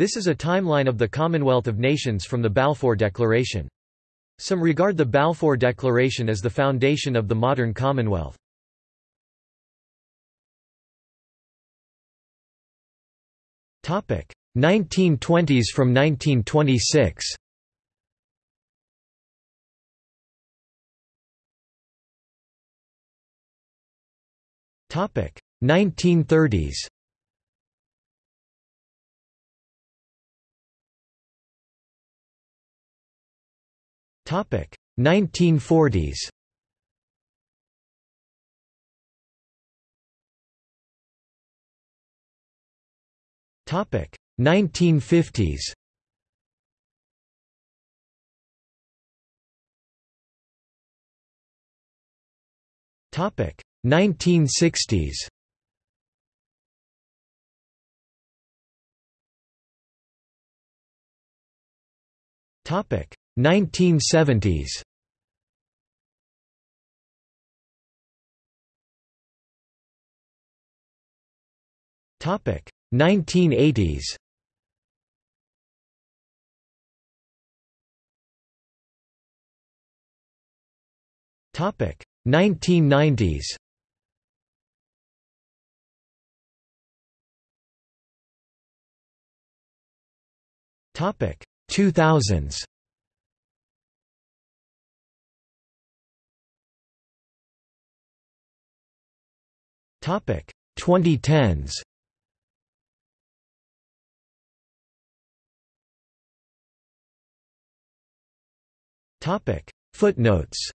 This is a timeline of the Commonwealth of Nations from the Balfour Declaration. Some regard the Balfour Declaration as the foundation of the modern Commonwealth. Topic 1920s from 1926. Topic 1930s. 1940s. Topic 1950s. Topic 1960s. Topic 1970s. Topic 1980s. Topic 1990s. Topic 2000s. Topic. 2010s. Topic. Footnotes